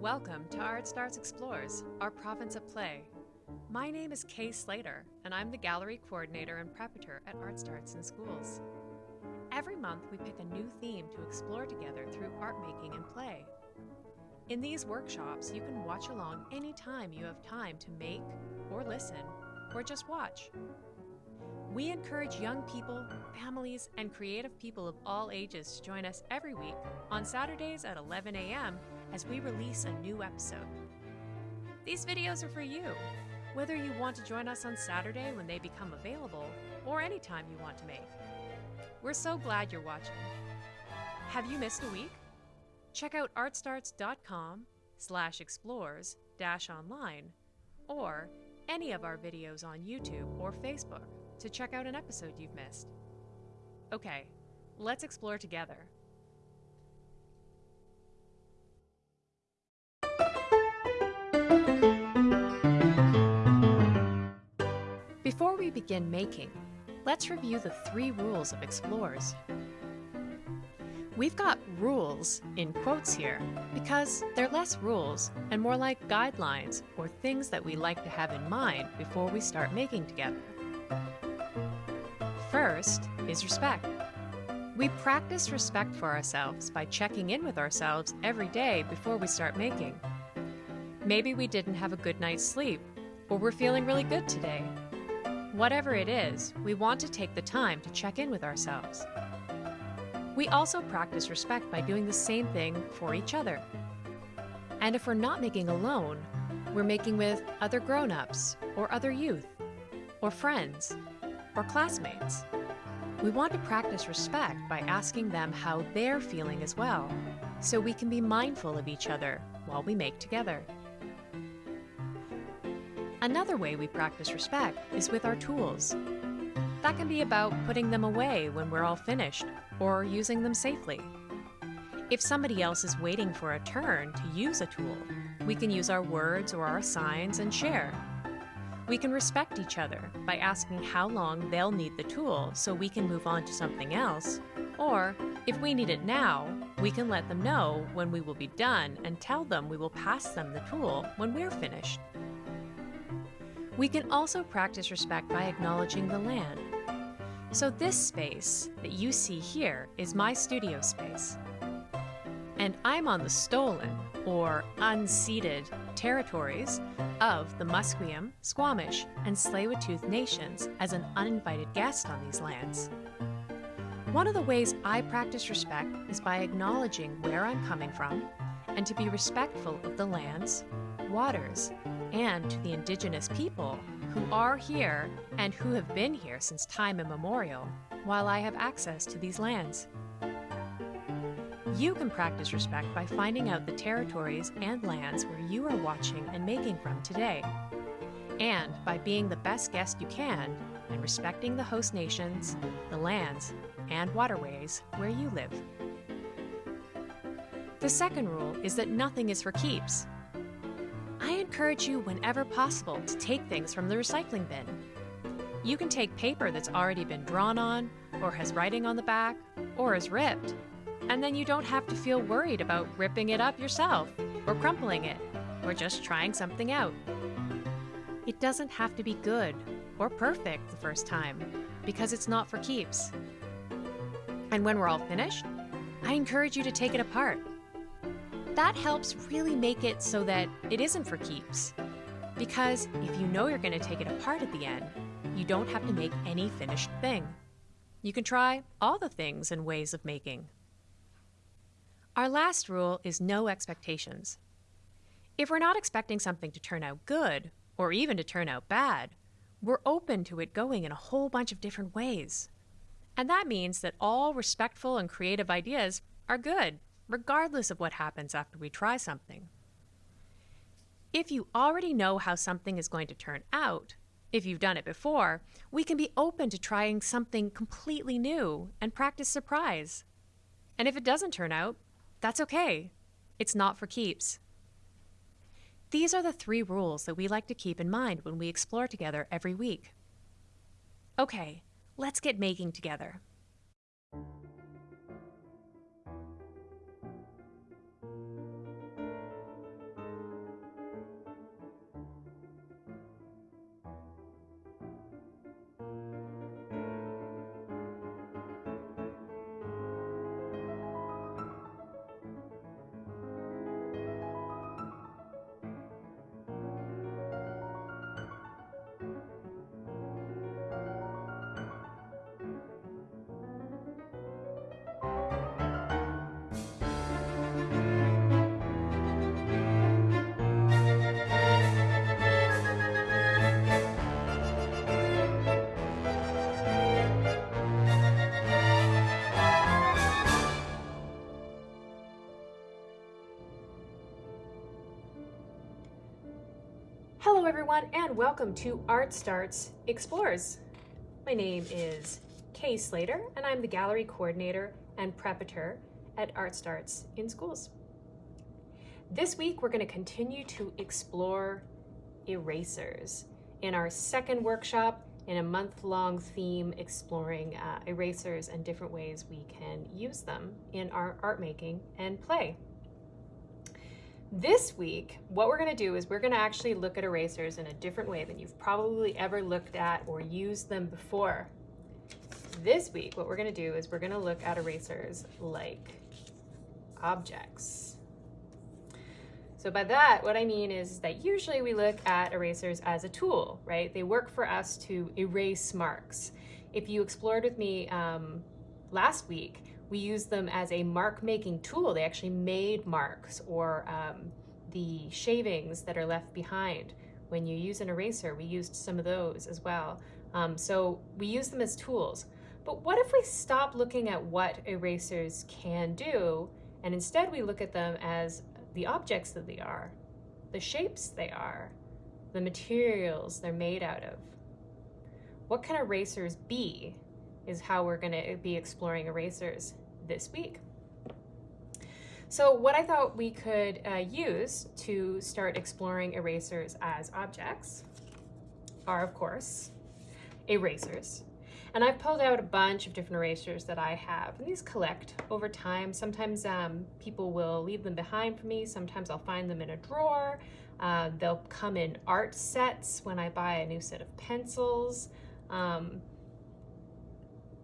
Welcome to Art Starts Explores, our province of play. My name is Kay Slater, and I'm the gallery coordinator and preparator at Art Starts in Schools. Every month, we pick a new theme to explore together through art making and play. In these workshops, you can watch along anytime you have time to make, or listen, or just watch. We encourage young people, families, and creative people of all ages to join us every week on Saturdays at 11 a.m. as we release a new episode. These videos are for you, whether you want to join us on Saturday when they become available or anytime you want to make. We're so glad you're watching. Have you missed a week? Check out artstarts.com slash explores dash online or any of our videos on YouTube or Facebook to check out an episode you've missed. Okay, let's explore together. Before we begin making, let's review the three rules of explores. We've got rules in quotes here because they're less rules and more like guidelines or things that we like to have in mind before we start making together. First is respect. We practice respect for ourselves by checking in with ourselves every day before we start making. Maybe we didn't have a good night's sleep, or we're feeling really good today. Whatever it is, we want to take the time to check in with ourselves. We also practice respect by doing the same thing for each other. And if we're not making alone, we're making with other grown ups, or other youth, or friends, or classmates. We want to practice respect by asking them how they're feeling as well, so we can be mindful of each other while we make together. Another way we practice respect is with our tools. That can be about putting them away when we're all finished, or using them safely. If somebody else is waiting for a turn to use a tool, we can use our words or our signs and share. We can respect each other by asking how long they'll need the tool so we can move on to something else, or if we need it now, we can let them know when we will be done and tell them we will pass them the tool when we're finished. We can also practice respect by acknowledging the land. So this space that you see here is my studio space. And I'm on the stolen, or unceded, territories of the Musqueam, Squamish, and Tsleil-Waututh nations as an uninvited guest on these lands. One of the ways I practice respect is by acknowledging where I'm coming from and to be respectful of the lands, waters, and to the indigenous people who are here and who have been here since time immemorial while I have access to these lands. You can practice respect by finding out the territories and lands where you are watching and making from today, and by being the best guest you can and respecting the host nations, the lands, and waterways where you live. The second rule is that nothing is for keeps, I encourage you whenever possible to take things from the recycling bin. You can take paper that's already been drawn on, or has writing on the back, or is ripped, and then you don't have to feel worried about ripping it up yourself, or crumpling it, or just trying something out. It doesn't have to be good or perfect the first time, because it's not for keeps. And when we're all finished, I encourage you to take it apart that helps really make it so that it isn't for keeps. Because if you know you're going to take it apart at the end, you don't have to make any finished thing. You can try all the things and ways of making. Our last rule is no expectations. If we're not expecting something to turn out good, or even to turn out bad, we're open to it going in a whole bunch of different ways. And that means that all respectful and creative ideas are good regardless of what happens after we try something. If you already know how something is going to turn out, if you've done it before, we can be open to trying something completely new and practice surprise. And if it doesn't turn out, that's okay. It's not for keeps. These are the three rules that we like to keep in mind when we explore together every week. Okay, let's get making together. Everyone and welcome to Art Starts Explores. My name is Kay Slater and I'm the gallery coordinator and preparator at Art Starts in Schools. This week we're going to continue to explore erasers in our second workshop in a month-long theme exploring uh, erasers and different ways we can use them in our art making and play. This week, what we're going to do is we're going to actually look at erasers in a different way than you've probably ever looked at or used them before. This week, what we're going to do is we're going to look at erasers like objects. So by that, what I mean is that usually we look at erasers as a tool, right? They work for us to erase marks. If you explored with me um, last week, we use them as a mark making tool. They actually made marks or um, the shavings that are left behind. When you use an eraser, we used some of those as well. Um, so we use them as tools. But what if we stop looking at what erasers can do and instead we look at them as the objects that they are, the shapes they are, the materials they're made out of? What can erasers be is how we're going to be exploring erasers this week. So what I thought we could uh, use to start exploring erasers as objects are, of course, erasers. And I've pulled out a bunch of different erasers that I have, and these collect over time. Sometimes um, people will leave them behind for me. Sometimes I'll find them in a drawer. Uh, they'll come in art sets when I buy a new set of pencils. Um,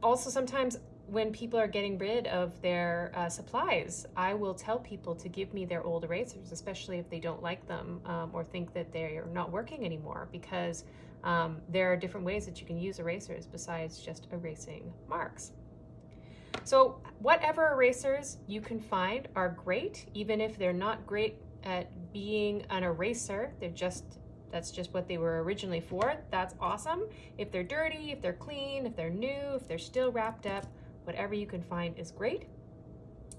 also, sometimes when people are getting rid of their uh, supplies, I will tell people to give me their old erasers, especially if they don't like them um, or think that they're not working anymore, because um, there are different ways that you can use erasers besides just erasing marks. So whatever erasers you can find are great, even if they're not great at being an eraser, they're just that's just what they were originally for. That's awesome. If they're dirty, if they're clean, if they're new, if they're still wrapped up, whatever you can find is great.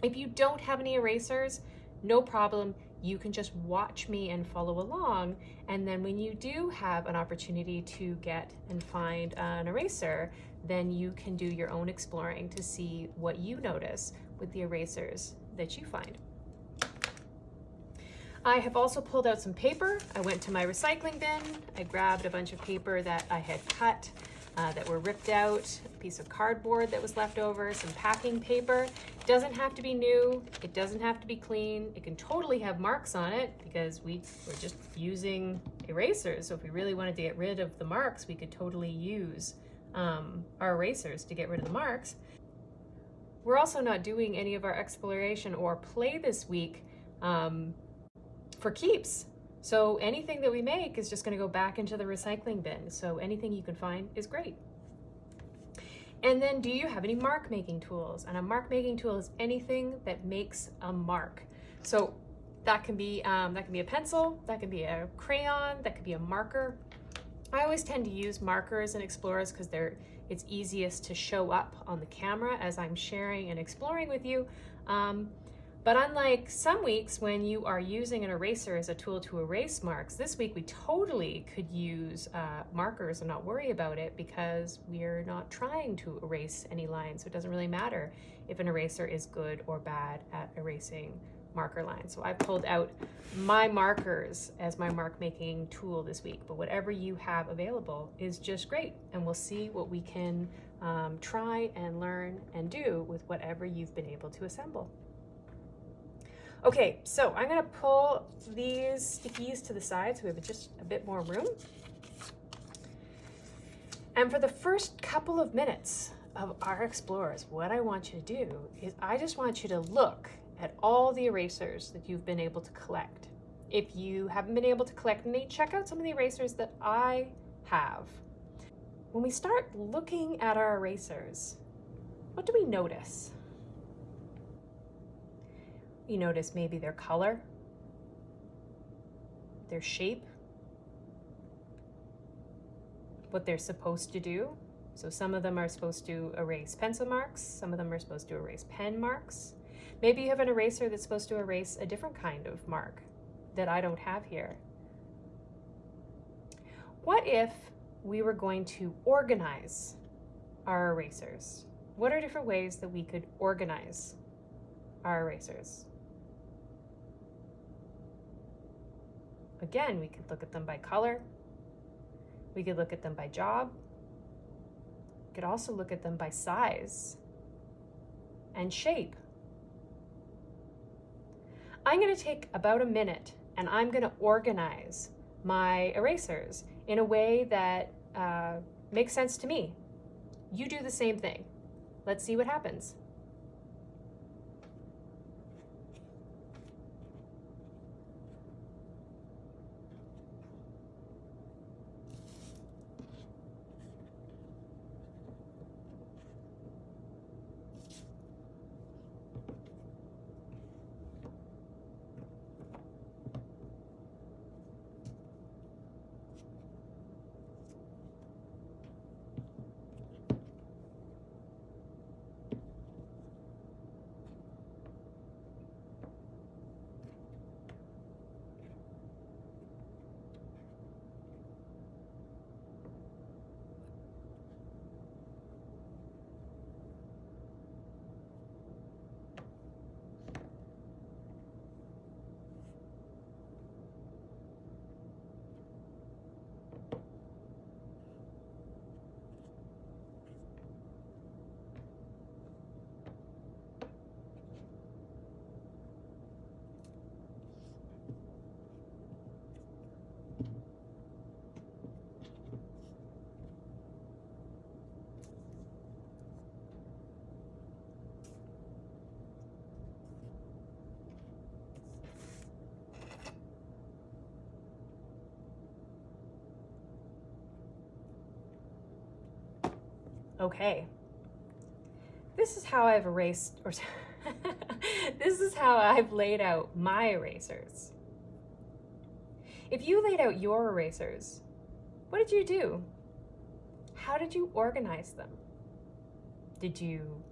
If you don't have any erasers, no problem. You can just watch me and follow along. And then when you do have an opportunity to get and find an eraser, then you can do your own exploring to see what you notice with the erasers that you find. I have also pulled out some paper. I went to my recycling bin. I grabbed a bunch of paper that I had cut uh, that were ripped out, a piece of cardboard that was left over, some packing paper. It doesn't have to be new. It doesn't have to be clean. It can totally have marks on it because we were just using erasers. So if we really wanted to get rid of the marks, we could totally use um, our erasers to get rid of the marks. We're also not doing any of our exploration or play this week um, for keeps. So anything that we make is just gonna go back into the recycling bin. So anything you can find is great. And then do you have any mark making tools? And a mark making tool is anything that makes a mark. So that can be um, that can be a pencil, that can be a crayon, that could be a marker. I always tend to use markers and explorers because they're it's easiest to show up on the camera as I'm sharing and exploring with you. Um, but unlike some weeks when you are using an eraser as a tool to erase marks, this week we totally could use uh, markers and not worry about it because we're not trying to erase any lines. So it doesn't really matter if an eraser is good or bad at erasing marker lines. So I pulled out my markers as my mark making tool this week, but whatever you have available is just great. And we'll see what we can um, try and learn and do with whatever you've been able to assemble. Okay, so I'm gonna pull these stickies to the side so we have just a bit more room. And for the first couple of minutes of our explorers, what I want you to do is I just want you to look at all the erasers that you've been able to collect. If you haven't been able to collect any, check out some of the erasers that I have. When we start looking at our erasers, what do we notice? You notice maybe their color, their shape, what they're supposed to do. So some of them are supposed to erase pencil marks, some of them are supposed to erase pen marks. Maybe you have an eraser that's supposed to erase a different kind of mark that I don't have here. What if we were going to organize our erasers? What are different ways that we could organize our erasers? Again, we could look at them by color. We could look at them by job. We could also look at them by size and shape. I'm going to take about a minute and I'm going to organize my erasers in a way that uh, makes sense to me. You do the same thing. Let's see what happens. Okay. This is how I've erased, or this is how I've laid out my erasers. If you laid out your erasers, what did you do? How did you organize them? Did you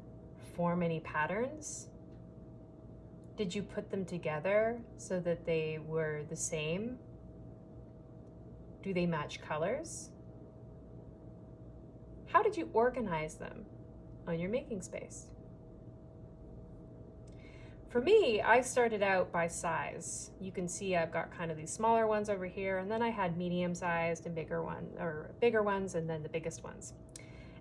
form any patterns? Did you put them together so that they were the same? Do they match colors? How did you organize them on your making space? For me, I started out by size. You can see I've got kind of these smaller ones over here, and then I had medium-sized and bigger ones, or bigger ones, and then the biggest ones.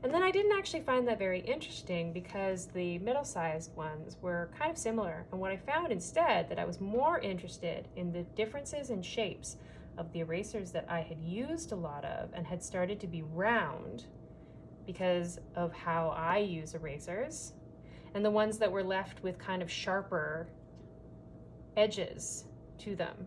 And then I didn't actually find that very interesting because the middle-sized ones were kind of similar. And what I found instead that I was more interested in the differences in shapes of the erasers that I had used a lot of and had started to be round because of how I use erasers and the ones that were left with kind of sharper edges to them.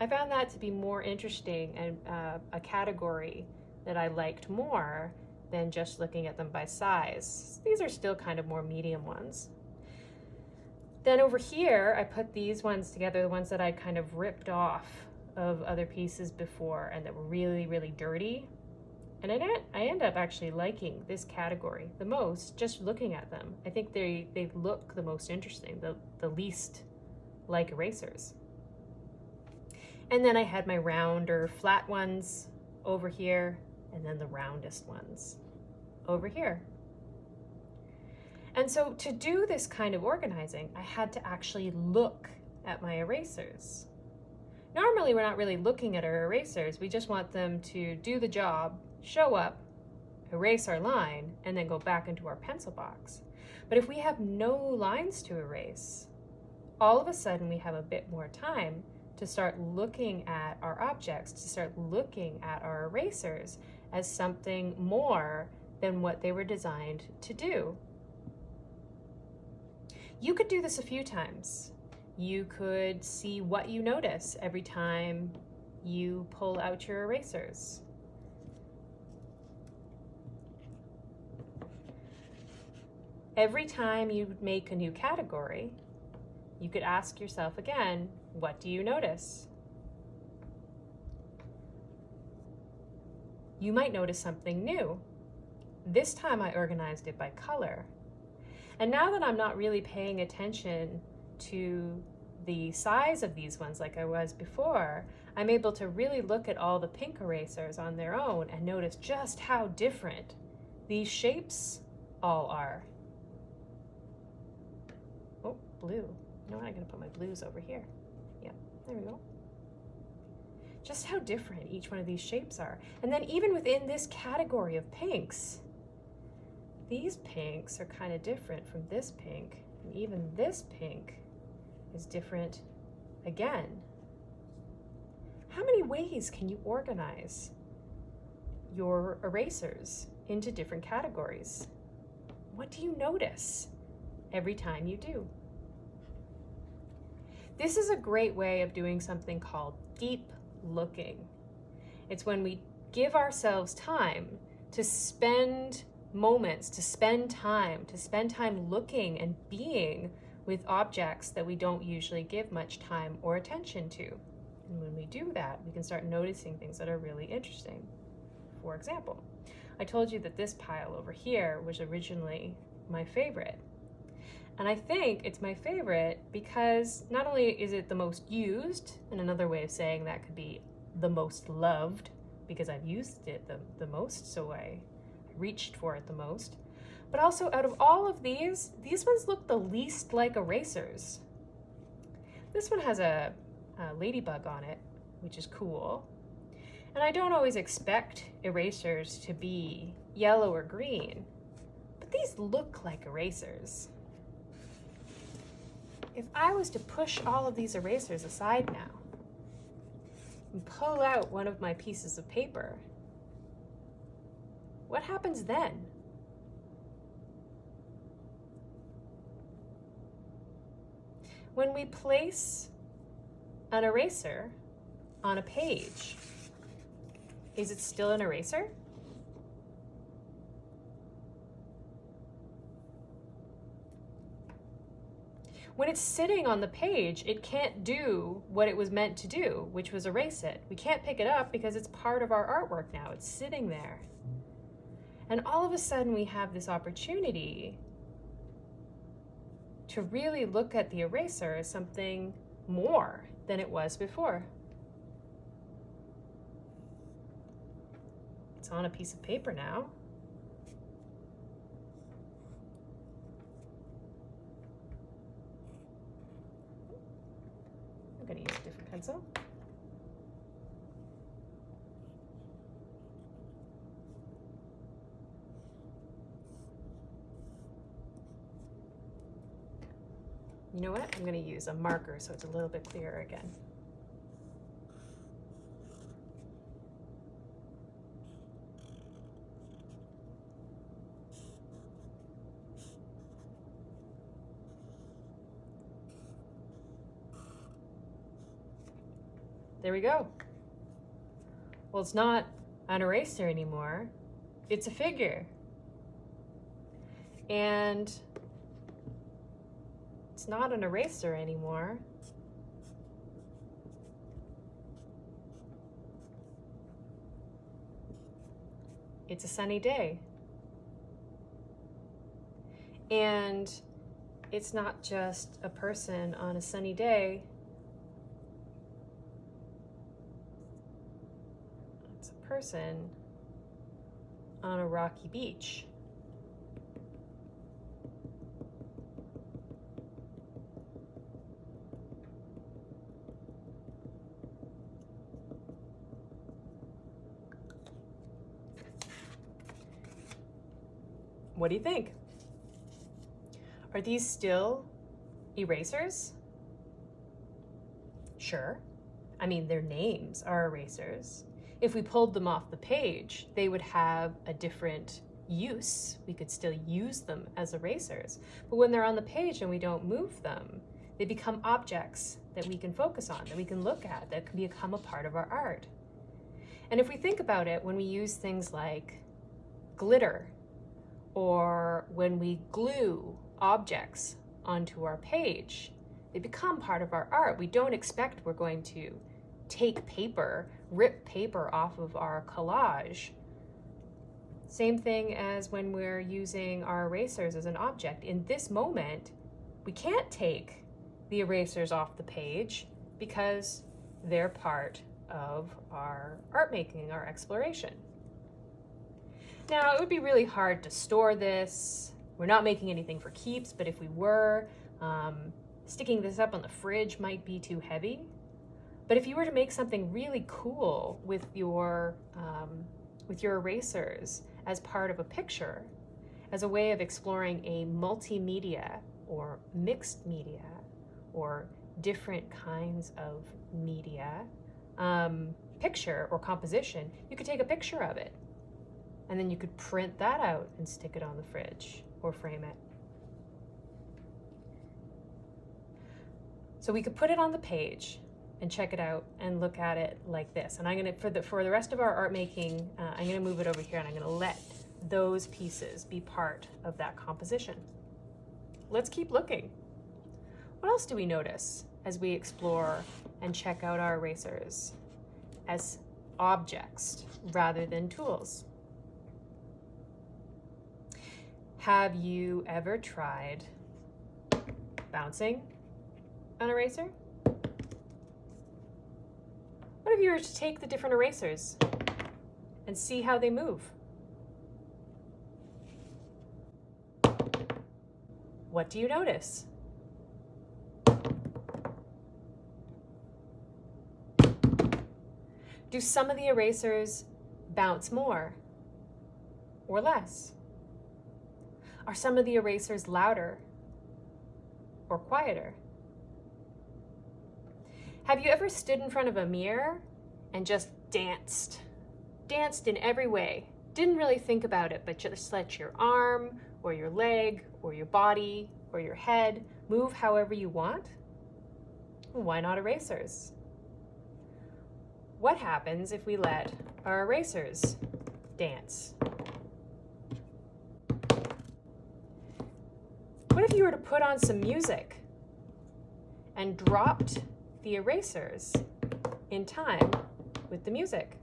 I found that to be more interesting and uh, a category that I liked more than just looking at them by size. These are still kind of more medium ones. Then over here, I put these ones together, the ones that I kind of ripped off of other pieces before and that were really, really dirty. And I, I end up actually liking this category the most just looking at them. I think they, they look the most interesting, the, the least like erasers. And then I had my round or flat ones over here, and then the roundest ones over here. And so to do this kind of organizing, I had to actually look at my erasers. Normally, we're not really looking at our erasers. We just want them to do the job show up, erase our line, and then go back into our pencil box. But if we have no lines to erase, all of a sudden we have a bit more time to start looking at our objects, to start looking at our erasers as something more than what they were designed to do. You could do this a few times. You could see what you notice every time you pull out your erasers. Every time you make a new category, you could ask yourself again, what do you notice? You might notice something new. This time I organized it by color. And now that I'm not really paying attention to the size of these ones like I was before, I'm able to really look at all the pink erasers on their own and notice just how different these shapes all are. Blue. You know what? I'm going to put my blues over here. Yeah, there we go. Just how different each one of these shapes are. And then even within this category of pinks, these pinks are kind of different from this pink. And even this pink is different again. How many ways can you organize your erasers into different categories? What do you notice every time you do? This is a great way of doing something called deep looking. It's when we give ourselves time to spend moments, to spend time, to spend time looking and being with objects that we don't usually give much time or attention to. And when we do that, we can start noticing things that are really interesting. For example, I told you that this pile over here was originally my favorite. And I think it's my favorite because not only is it the most used, and another way of saying that could be the most loved, because I've used it the, the most, so I reached for it the most, but also out of all of these, these ones look the least like erasers. This one has a, a ladybug on it, which is cool. And I don't always expect erasers to be yellow or green, but these look like erasers. If I was to push all of these erasers aside now and pull out one of my pieces of paper, what happens then? When we place an eraser on a page, is it still an eraser? When it's sitting on the page, it can't do what it was meant to do, which was erase it. We can't pick it up because it's part of our artwork now. It's sitting there. And all of a sudden we have this opportunity to really look at the eraser as something more than it was before. It's on a piece of paper now. I'm going to You know what? I'm going to use a marker so it's a little bit clearer again. There we go. Well, it's not an eraser anymore. It's a figure. And it's not an eraser anymore. It's a sunny day. And it's not just a person on a sunny day. It's a person on a rocky beach. What do you think? Are these still erasers? Sure. I mean, their names are erasers. If we pulled them off the page, they would have a different use. We could still use them as erasers. But when they're on the page and we don't move them, they become objects that we can focus on, that we can look at, that can become a part of our art. And if we think about it, when we use things like glitter or when we glue objects onto our page, they become part of our art. We don't expect we're going to take paper, rip paper off of our collage. Same thing as when we're using our erasers as an object. In this moment, we can't take the erasers off the page because they're part of our art making, our exploration. Now, it would be really hard to store this. We're not making anything for keeps, but if we were, um, sticking this up on the fridge might be too heavy. But if you were to make something really cool with your, um, with your erasers as part of a picture, as a way of exploring a multimedia or mixed media or different kinds of media um, picture or composition, you could take a picture of it and then you could print that out and stick it on the fridge or frame it. So we could put it on the page and check it out and look at it like this. And I'm gonna, for the, for the rest of our art making, uh, I'm gonna move it over here and I'm gonna let those pieces be part of that composition. Let's keep looking. What else do we notice as we explore and check out our erasers as objects rather than tools? Have you ever tried bouncing an eraser? What if you were to take the different erasers and see how they move? What do you notice? Do some of the erasers bounce more or less? Are some of the erasers louder or quieter? Have you ever stood in front of a mirror and just danced? Danced in every way. Didn't really think about it, but just let your arm or your leg or your body or your head move however you want? Why not erasers? What happens if we let our erasers dance? What if you were to put on some music and dropped the erasers in time with the music?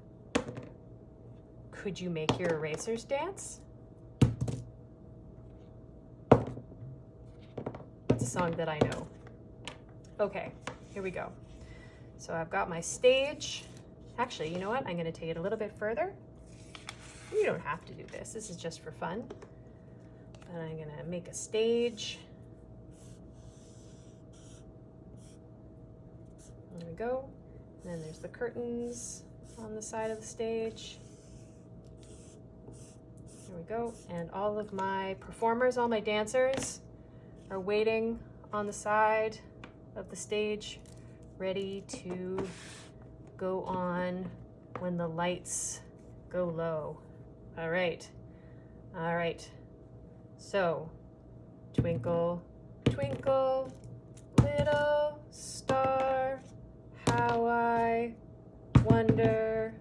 Could you make your erasers dance? What's a song that I know? Okay, here we go. So I've got my stage. Actually, you know what? I'm gonna take it a little bit further. You don't have to do this. This is just for fun. But I'm gonna make a stage. We go. And then there's the curtains on the side of the stage. There we go. And all of my performers, all my dancers are waiting on the side of the stage, ready to go on when the lights go low. All right. All right. So, twinkle, twinkle, little star, how I wonder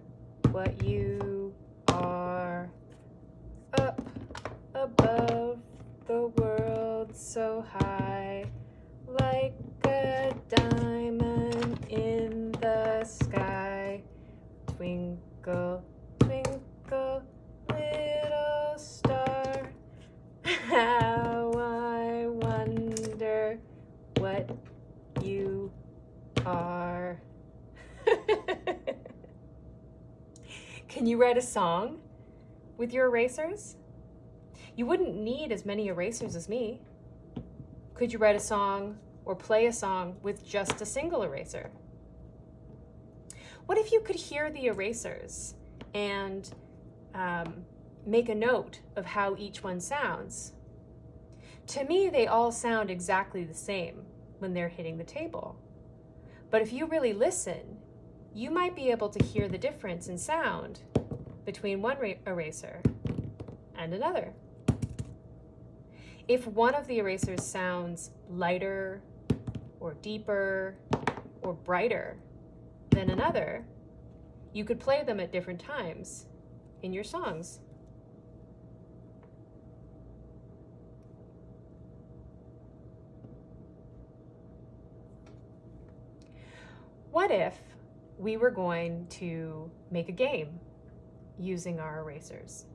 what you are up above the world so high like a diamond in the sky. Twinkle Can you write a song with your erasers? You wouldn't need as many erasers as me. Could you write a song or play a song with just a single eraser? What if you could hear the erasers and um, make a note of how each one sounds? To me, they all sound exactly the same when they're hitting the table. But if you really listen, you might be able to hear the difference in sound between one eraser and another. If one of the erasers sounds lighter or deeper or brighter than another, you could play them at different times in your songs. What if we were going to make a game using our erasers?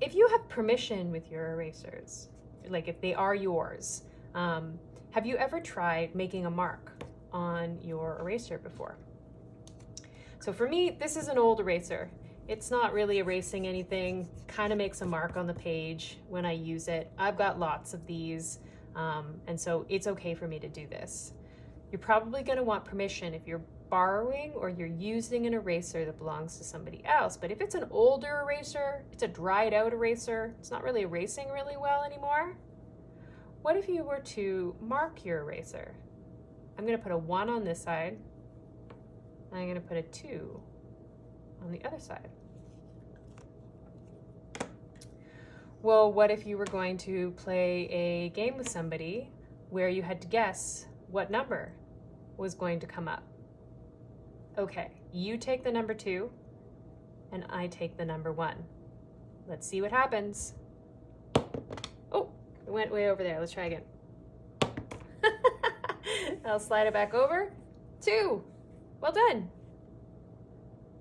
If you have permission with your erasers, like if they are yours. Um, have you ever tried making a mark on your eraser before? So for me, this is an old eraser. It's not really erasing anything, kind of makes a mark on the page when I use it. I've got lots of these, um, and so it's okay for me to do this. You're probably going to want permission if you're borrowing or you're using an eraser that belongs to somebody else. But if it's an older eraser, it's a dried out eraser, it's not really erasing really well anymore. What if you were to mark your eraser? I'm going to put a 1 on this side, and I'm going to put a 2 on the other side. Well, what if you were going to play a game with somebody where you had to guess what number was going to come up? Okay, you take the number two and I take the number one. Let's see what happens. Oh, it went way over there. Let's try again. I'll slide it back over. Two. Well done.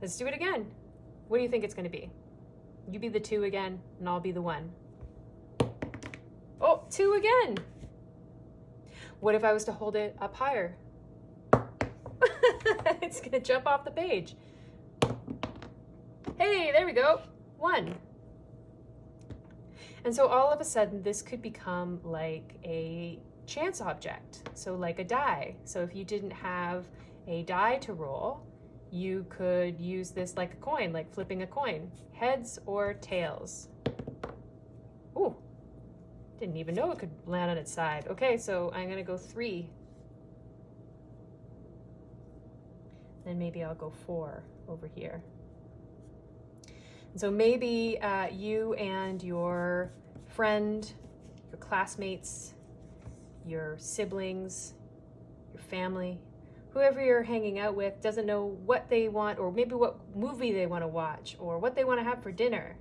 Let's do it again. What do you think it's going to be? You be the two again, and I'll be the one. Oh, two again. What if I was to hold it up higher? it's to jump off the page. Hey, there we go. One. And so all of a sudden, this could become like a chance object. So like a die. So if you didn't have a die to roll, you could use this like a coin, like flipping a coin. Heads or tails. Ooh, didn't even know it could land on its side. Okay, so I'm gonna go three. Then maybe I'll go four over here. so maybe uh, you and your friend, your classmates, your siblings, your family, whoever you're hanging out with doesn't know what they want or maybe what movie they want to watch or what they want to have for dinner.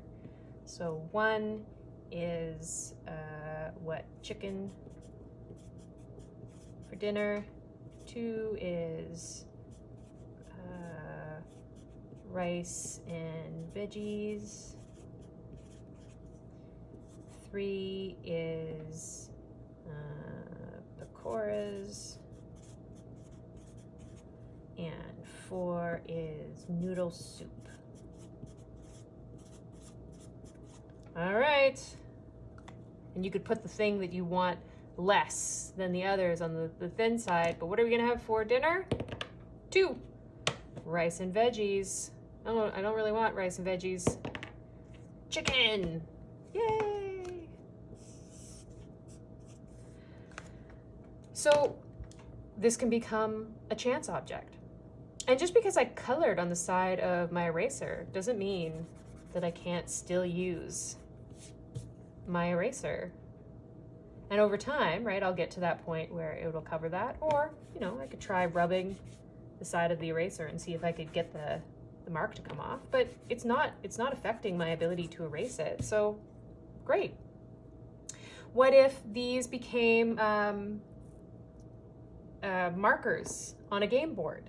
So one is uh, what chicken for dinner. Two is rice and veggies. Three is uh, pakoras and four is noodle soup. All right. And you could put the thing that you want less than the others on the, the thin side. But what are we gonna have for dinner? Two. Rice and veggies. Oh, I don't really want rice and veggies. Chicken. Yay. So this can become a chance object. And just because I colored on the side of my eraser doesn't mean that I can't still use my eraser. And over time, right, I'll get to that point where it will cover that. Or, you know, I could try rubbing the side of the eraser and see if I could get the mark to come off. But it's not, it's not affecting my ability to erase it. So great. What if these became um, uh, markers on a game board?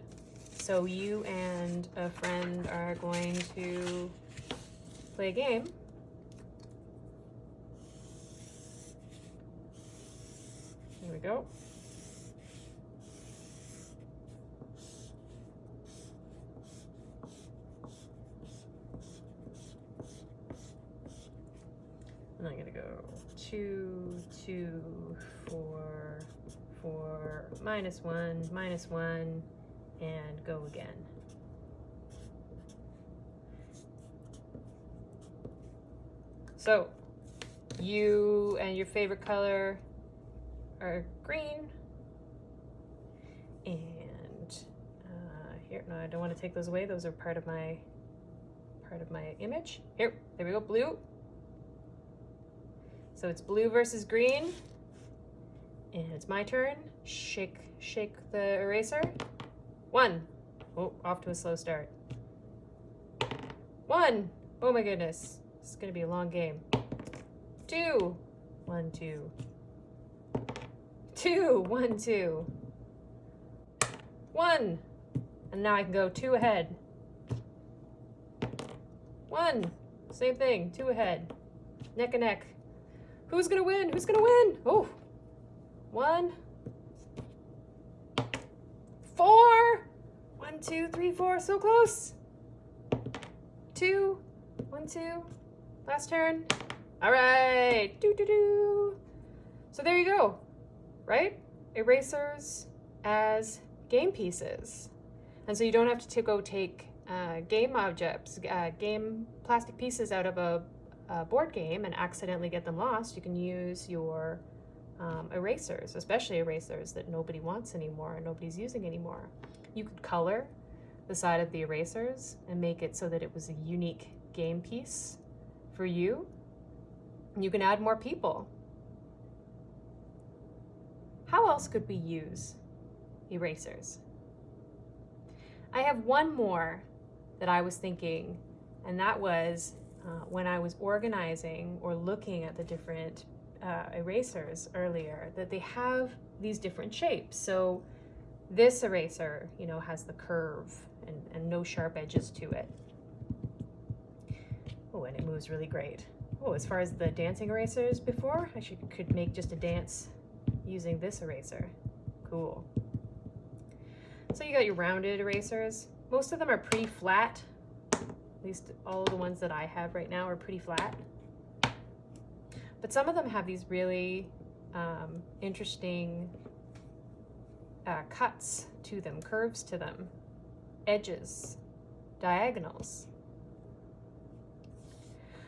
So you and a friend are going to play a game. Here we go. And I'm gonna go two, two, four, four, minus one, minus one, and go again. So you and your favorite color are green. And uh, here, no, I don't want to take those away. Those are part of my part of my image. Here, there we go, blue. So it's blue versus green. And it's my turn. Shake, shake the eraser. One. Oh, off to a slow start. One. Oh my goodness. This is going to be a long game. Two. One, two. Two. One, two. One. And now I can go two ahead. One. Same thing. Two ahead. Neck and neck. Who's gonna win? Who's gonna win? Oh, one, four, one, two, three, four, so close. Two, one, two, last turn. All right, do, do, do. So there you go, right? Erasers as game pieces. And so you don't have to go take uh, game objects, uh, game plastic pieces out of a, a, board game and accidentally get them lost. You can use your um, erasers, especially erasers that nobody wants anymore and nobody's using anymore. You could color the side of the erasers and make it so that it was a unique game piece for you. You can add more people. How else could we use erasers? I have one more that I was thinking, and that was uh, when I was organizing or looking at the different uh, erasers earlier, that they have these different shapes. So this eraser, you know, has the curve and, and no sharp edges to it. Oh, and it moves really great. Oh, as far as the dancing erasers before, I should, could make just a dance using this eraser. Cool. So you got your rounded erasers. Most of them are pretty flat. At least all the ones that I have right now are pretty flat. But some of them have these really um, interesting uh, cuts to them, curves to them, edges, diagonals.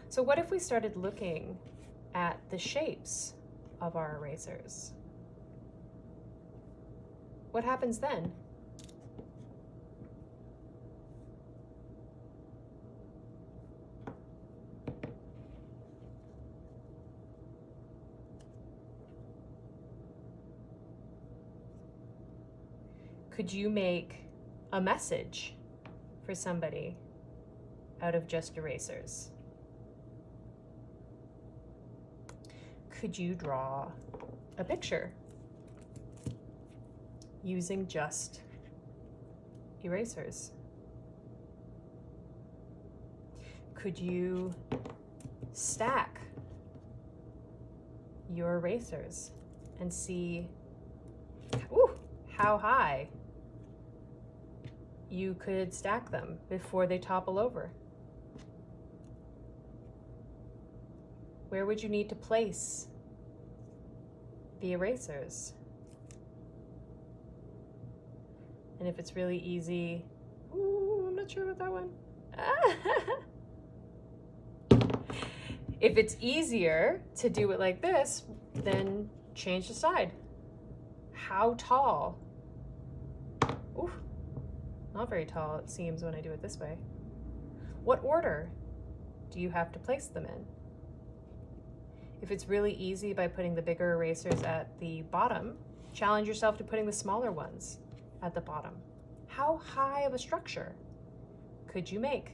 So what if we started looking at the shapes of our erasers? What happens then? Could you make a message for somebody out of just erasers? Could you draw a picture using just erasers? Could you stack your erasers and see ooh, how high you could stack them before they topple over. Where would you need to place the erasers? And if it's really easy, ooh, I'm not sure about that one. if it's easier to do it like this, then change the side. How tall? Ooh, not very tall, it seems, when I do it this way. What order do you have to place them in? If it's really easy by putting the bigger erasers at the bottom, challenge yourself to putting the smaller ones at the bottom. How high of a structure could you make?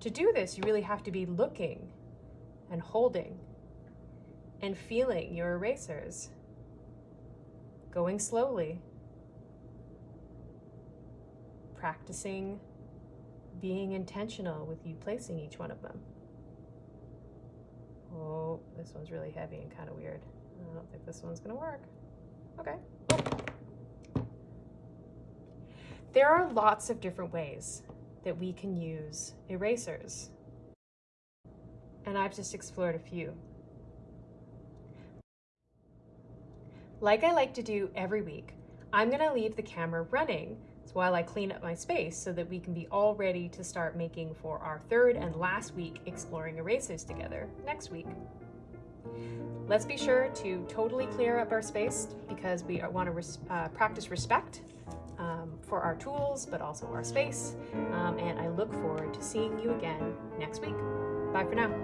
To do this, you really have to be looking and holding and feeling your erasers, going slowly practicing being intentional with you placing each one of them. Oh, this one's really heavy and kind of weird. I don't think this one's gonna work. Okay. There are lots of different ways that we can use erasers. And I've just explored a few. Like I like to do every week, I'm gonna leave the camera running while I clean up my space so that we can be all ready to start making for our third and last week exploring erasers together next week. Let's be sure to totally clear up our space because we want to res uh, practice respect um, for our tools, but also our space. Um, and I look forward to seeing you again next week. Bye for now.